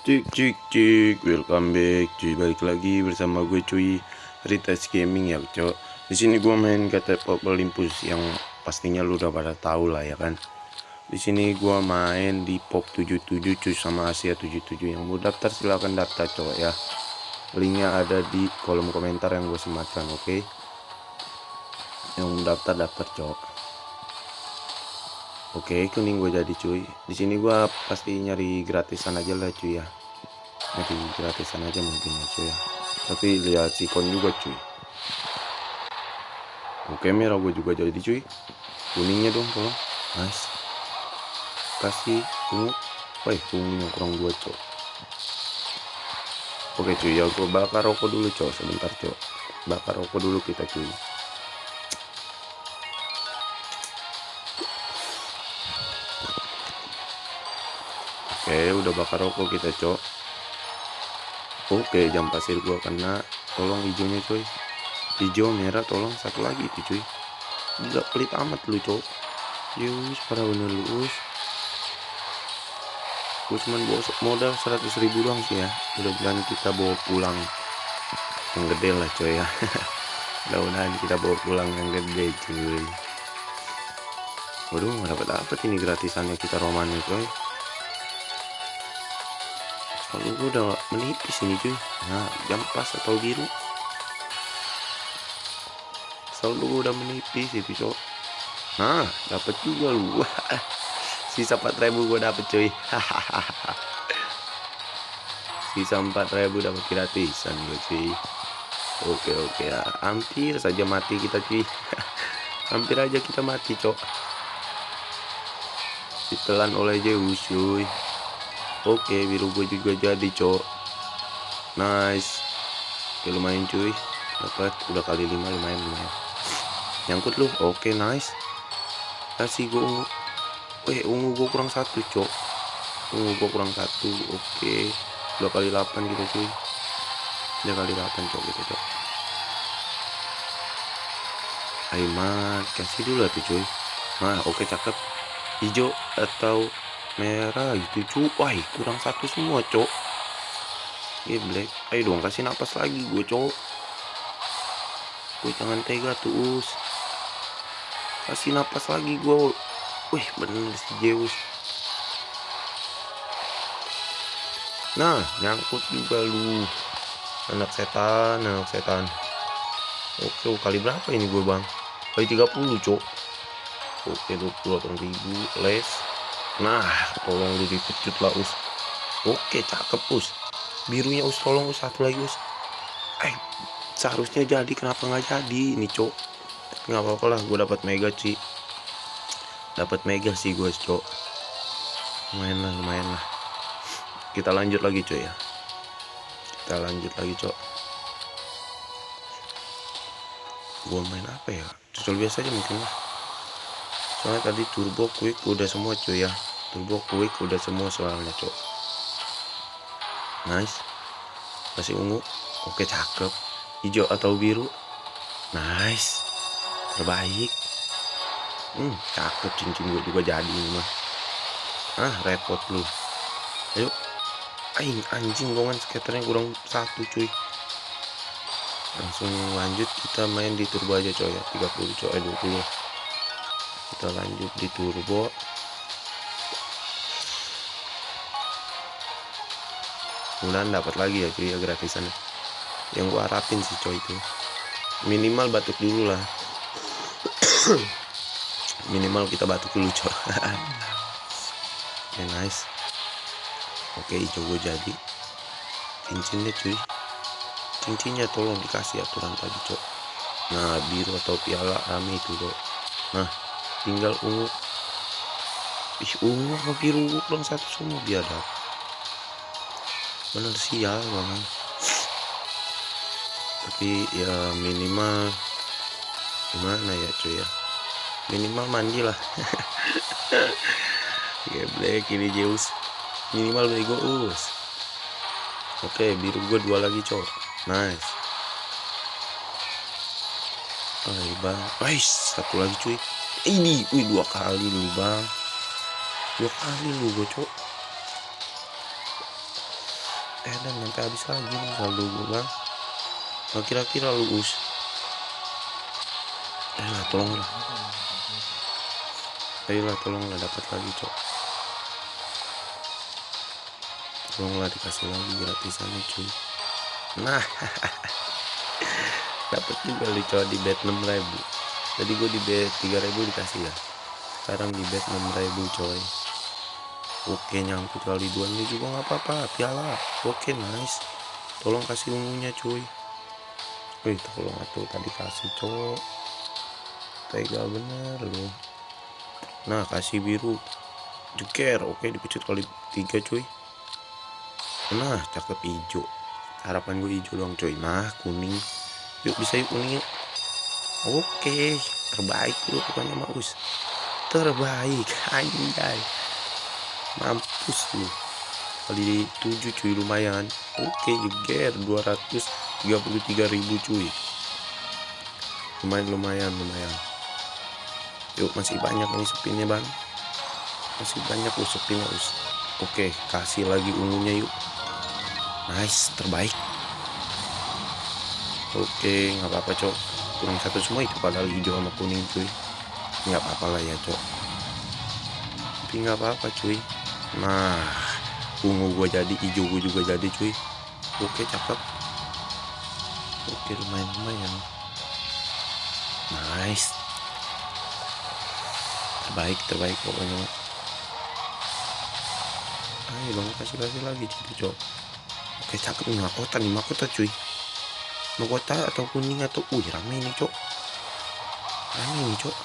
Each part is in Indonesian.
Cik cik cik. Welcome back. Cuy balik lagi bersama gue cuy. Ritas Gaming ya cok. Di sini gue main kata Pop Olympus yang pastinya lu udah pada tahu lah ya kan? Di sini gue main di Pop 77 cuy sama Asia 77 yang mau daftar silahkan daftar cok ya. Linknya ada di kolom komentar yang gue sematkan oke? Okay? yang daftar daftar cok Oke, kuning gue jadi cuy. Di sini gue pasti nyari gratisan aja lah cuy ya. Nyari gratisan aja mungkin ya cuy ya. Tapi lihat sikon juga cuy. Oke, merah gue juga jadi cuy. Kuningnya dong tolong. Nice. Kasih ungu. Wah, ungunya kurang dua cuy. Oke cuy, ya gue bakar rokok dulu cuy. Sebentar cuy. Bakar rokok dulu kita cuy. Oke udah bakar rokok kita cok. Oke jam pasir gua kena. Tolong hijaunya coy Hijau merah tolong. Satu lagi itu cuy. Gila pelit amat lu cok. Yus para bener lu us. Gue cuman bawa modal 100 ribu doang sih ya. Mudah-mudahan kita bawa pulang Yang gede lah coy ya. Mudah-mudahan kita bawa pulang yang gede cuy. Waduh nggak dapat dapat ini gratisannya kita romannya coy kalau gue udah menipis ini cuy. Nah jam pas atau biru. Selalu gue udah menipis itu cok. Nah dapat juga lu. Sisa 4000 gue dapet cuy. Sisa 4000 dapat gratisan gue cuy. Oke oke. Ya hampir saja mati kita cuy. Hampir aja kita mati cok. Ditelan oleh Zeus cuy oke biru gue juga jadi cok. Nice. Oke lumayan cuy. Dapat udah kali lima lumayan lumayan. Nyangkut lu. Oke nice. Kasih gue ungu eh ungu gue kurang satu cok. Ungu gue kurang satu oke. Dua kali delapan gitu cuy. Dua kali delapan cok gitu cok. Aiman kasih dulu tuh cuy. Nah oke cakep. Hijau atau merah gitu cu. Wah kurang satu semua cok. Ini black. Ayo dong kasih napas lagi gue cok. Gue jangan tega tuh us kasih napas lagi gue wih bener si Zeus. Nah nyangkut juga lu. Anak setan anak setan. Oke kali berapa ini gue bang? Kali 30 cok. Oke 20 ribu. Les nah tolong lu dipecut lah us. Oke cakep us. Birunya us. Tolong us. Satu lagi us. Eh seharusnya jadi. Kenapa nggak jadi? Ini cok. Nggak apa-apa lah gue dapat mega sih dapat mega sih gue cok. Lumayan lah lumayan lah. Kita lanjut lagi coy ya. Kita lanjut lagi cok. Gue main apa ya? Tutorial biasa aja mungkin lah soalnya tadi turbo quick udah semua cuy ya. Turbo quick udah semua soalnya cok. Nice. Masih ungu. Oke cakep. Hijau atau biru? Nice. Terbaik. Hmm cakep cincin gue juga jadi ini mah. Ah repot lu. Ayo. Aing anjing gongan skaternya kurang satu cuy. Langsung lanjut kita main di turbo aja coy ya. 30 coy 20 eh, kita lanjut di turbo. Mudah dapat lagi ya cuy ya gratisan yang gua harapin sih coy itu. Minimal batuk dulu lah. Minimal kita batuk dulu coy ya nice. Oke hijau jadi. Cincinnya cuy cincinnya tolong dikasih aturan tadi cok. Nah biru atau piala rame itu cok. Nah tinggal ungu. Ih ungu sama biru? Kurang satu semua biadab bener sial banget tapi ya minimal gimana ya cuy ya? Minimal mandi lah. Ya black ini Zeus. Minimal bego us oke biru gue dua lagi cok nice. Ay bang. Satu lagi cuy ini wih dua kali lu bang. Dua kali lu gue cok eh dan nanti habis lagi nih saldo gue bang. Nah, kira-kira lu us. Ayolah tolonglah ayolah tolonglah dapat lagi cok. Tolonglah dikasih lagi gratisannya cuy. Nah dapat juga lu cok di bet 6000 tadi gue di bet 3000 dikasih ya. Sekarang di bet 6000 coy. Oke nyangkut kali dua ini juga nggak apa-apa. Piala oke nice. Tolong kasih ungunya cuy. Wih tolong atuh tadi kasih cowok. Tega bener loh Nah kasih biru. Jeker oke dipecut kali tiga cuy. Nah cakep hijau. Harapan gue hijau dong cuy Nah kuning. Yuk bisa yuk kuning yuk Oke terbaik lu pokoknya maus. Terbaik anjay. Mampus lu. Kali 7 cuy lumayan. Oke jeger 200 33.000 cuy. Lumayan lumayan lumayan. Yuk masih banyak nih spinnya bang. Masih banyak loh spinnya us oke kasih lagi ungunya yuk. Nice terbaik. Oke nggak apa-apa cok kuning satu semua itu padahal hijau sama kuning cuy. Nggak apa-apa lah ya cok. Tapi nggak apa-apa cuy. Nah ungu gua jadi hijau gua juga jadi cuy. Oke cakep oke lumayan lumayan. Nice. Terbaik terbaik pokoknya ayo dong kasih kasih lagi gitu cok. Oke cakep nih mahkota nih mahkota cuy mahkota atau kuning atau wih rame nih cok. Rame nih cok.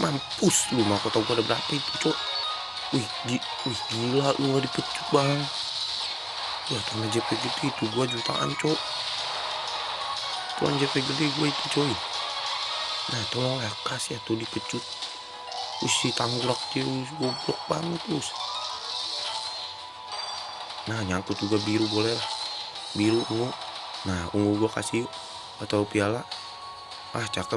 Mampus lu mahkota gua ada berapa itu cok. Wih, gi wih gila lu gak dipecut bang. Wah karena JP gitu itu gua jutaan cok. Tuan JP gede gue itu coy. Nah tolong ya kasih ya tuh dipecut. Usi tanggulak dia goblok banget us nah nyangkut juga biru boleh lah. Biru ungu nah ungu gue kasih atau piala. Ah cakep